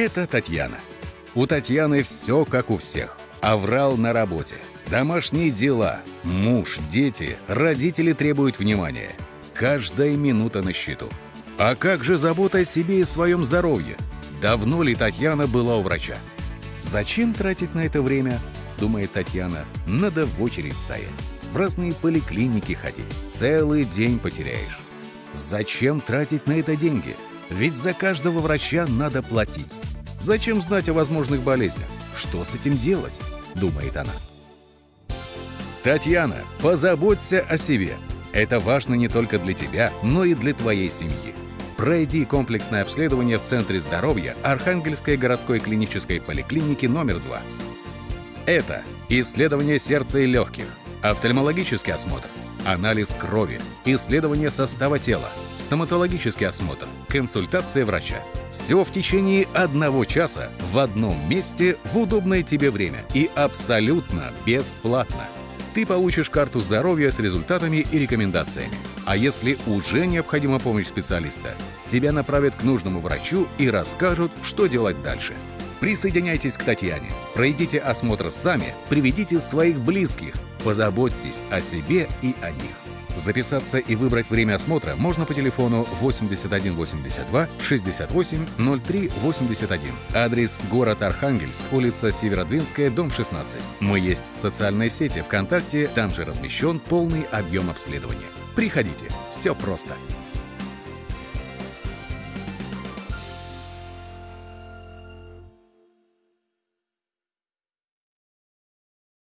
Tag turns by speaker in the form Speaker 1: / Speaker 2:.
Speaker 1: Это Татьяна. У Татьяны все как у всех. Аврал на работе, домашние дела, муж, дети, родители требуют внимания. Каждая минута на счету. А как же забота о себе и своем здоровье? Давно ли Татьяна была у врача? Зачем тратить на это время? Думает Татьяна. Надо в очередь стоять. В разные поликлиники ходить. Целый день потеряешь. Зачем тратить на это деньги? Ведь за каждого врача надо платить. Зачем знать о возможных болезнях? Что с этим делать? Думает она. Татьяна, позаботься о себе. Это важно не только для тебя, но и для твоей семьи. Пройди комплексное обследование в Центре здоровья Архангельской городской клинической поликлиники номер 2. Это исследование сердца и легких, офтальмологический осмотр, анализ крови, исследование состава тела, стоматологический осмотр, консультация врача. Все в течение одного часа в одном месте в удобное тебе время и абсолютно бесплатно. Ты получишь карту здоровья с результатами и рекомендациями. А если уже необходима помощь специалиста, тебя направят к нужному врачу и расскажут, что делать дальше. Присоединяйтесь к Татьяне, пройдите осмотр сами, приведите своих близких, позаботьтесь о себе и о них. Записаться и выбрать время осмотра можно по телефону 8182 68 03 81. Адрес город Архангельск, улица Северодвинская, дом 16. Мы есть в социальной сети ВКонтакте, там же размещен полный объем обследования. Приходите, все просто.